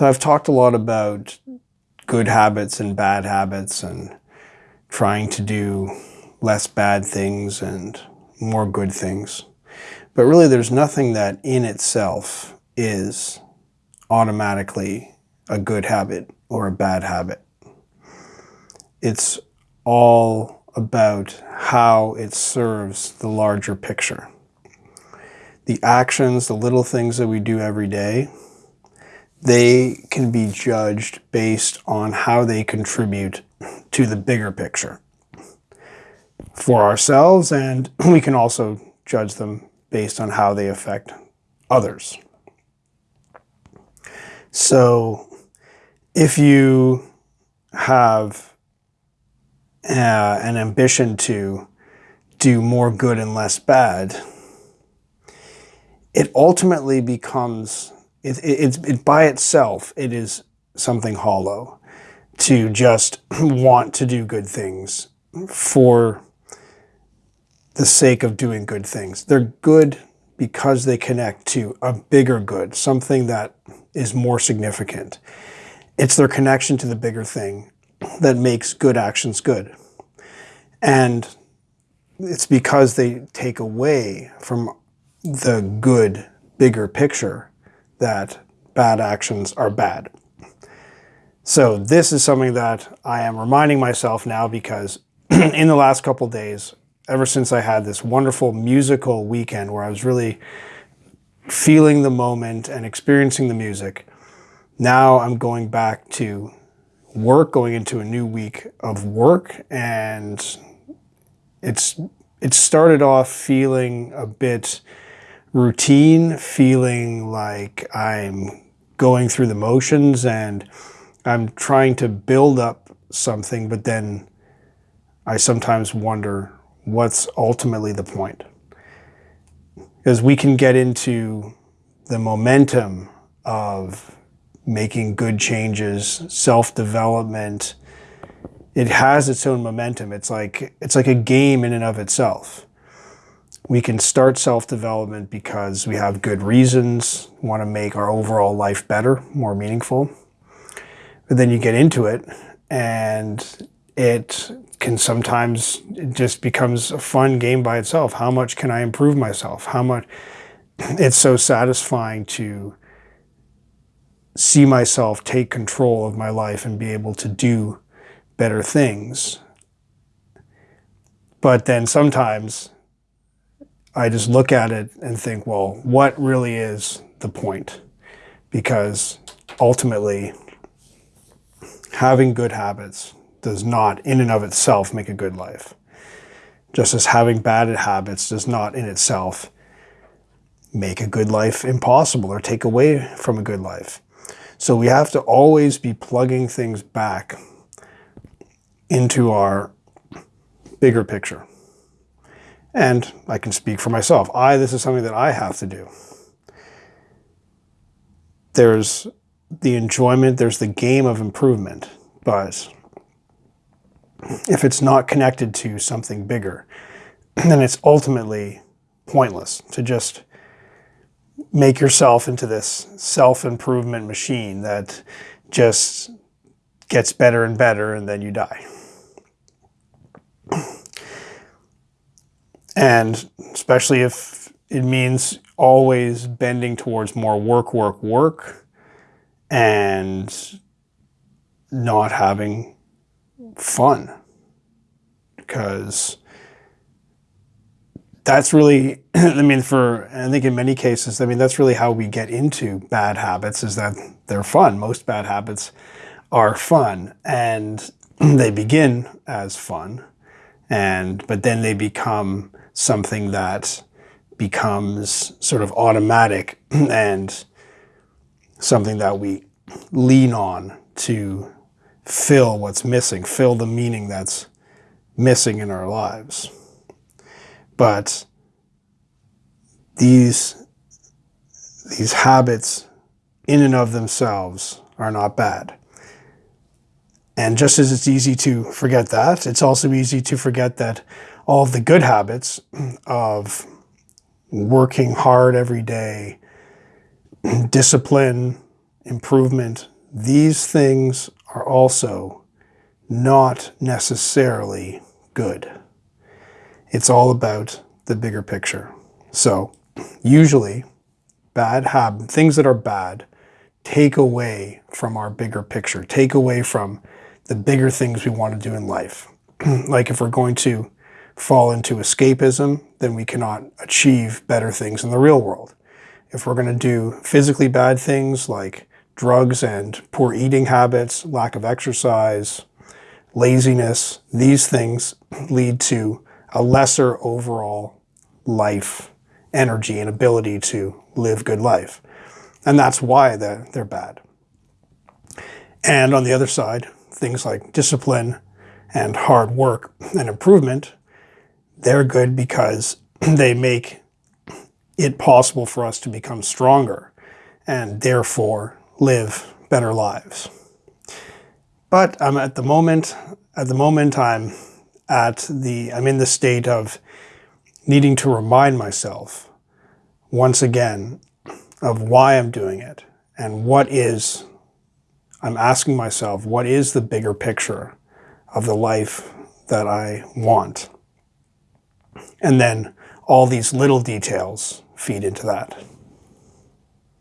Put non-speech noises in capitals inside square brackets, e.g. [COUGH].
So I've talked a lot about good habits and bad habits and trying to do less bad things and more good things. But really there's nothing that in itself is automatically a good habit or a bad habit. It's all about how it serves the larger picture. The actions, the little things that we do every day, they can be judged based on how they contribute to the bigger picture for ourselves and [CLEARS THROAT] we can also judge them based on how they affect others. So if you have uh, an ambition to do more good and less bad, it ultimately becomes, it, it, it, by itself, it is something hollow to just [CLEARS THROAT] want to do good things for the sake of doing good things. They're good because they connect to a bigger good, something that is more significant. It's their connection to the bigger thing that makes good actions good. And it's because they take away from the good, bigger picture that bad actions are bad. So this is something that I am reminding myself now because [CLEARS THROAT] in the last couple days, ever since I had this wonderful musical weekend where I was really feeling the moment and experiencing the music, now I'm going back to work, going into a new week of work, and it's it started off feeling a bit routine, feeling like I'm going through the motions and I'm trying to build up something, but then I sometimes wonder what's ultimately the point. Because we can get into the momentum of making good changes, self-development. It has its own momentum. It's like, it's like a game in and of itself. We can start self-development because we have good reasons, want to make our overall life better, more meaningful. But then you get into it and it can sometimes, it just becomes a fun game by itself. How much can I improve myself? How much, [CLEARS THROAT] it's so satisfying to see myself take control of my life and be able to do better things. But then sometimes I just look at it and think, well, what really is the point? Because ultimately, having good habits does not in and of itself make a good life. Just as having bad habits does not in itself make a good life impossible or take away from a good life. So we have to always be plugging things back into our bigger picture. And I can speak for myself. I, this is something that I have to do. There's the enjoyment, there's the game of improvement, but if it's not connected to something bigger, [CLEARS THROAT] then it's ultimately pointless to just make yourself into this self-improvement machine that just gets better and better and then you die. And especially if it means always bending towards more work, work, work and not having fun because that's really, [CLEARS THROAT] I mean, for, I think in many cases, I mean, that's really how we get into bad habits is that they're fun. Most bad habits are fun and [CLEARS THROAT] they begin as fun and, but then they become something that becomes sort of automatic [CLEARS THROAT] and something that we lean on to fill what's missing, fill the meaning that's missing in our lives. But these, these habits in and of themselves are not bad. And just as it's easy to forget that, it's also easy to forget that all of the good habits of working hard every day, discipline, improvement, these things are also not necessarily good. It's all about the bigger picture. So, usually, bad habits, things that are bad, take away from our bigger picture, take away from the bigger things we want to do in life. [CLEARS THROAT] like if we're going to fall into escapism, then we cannot achieve better things in the real world. If we're going to do physically bad things like drugs and poor eating habits, lack of exercise, laziness, these things [CLEARS THROAT] lead to a lesser overall life energy and ability to live good life. And that's why they're, they're bad. And on the other side, things like discipline and hard work and improvement, they're good because [CLEARS THROAT] they make it possible for us to become stronger and therefore live better lives. But I'm at the moment, at the moment I'm at the, I'm in the state of needing to remind myself once again of why I'm doing it and what is, I'm asking myself, what is the bigger picture of the life that I want? And then all these little details feed into that.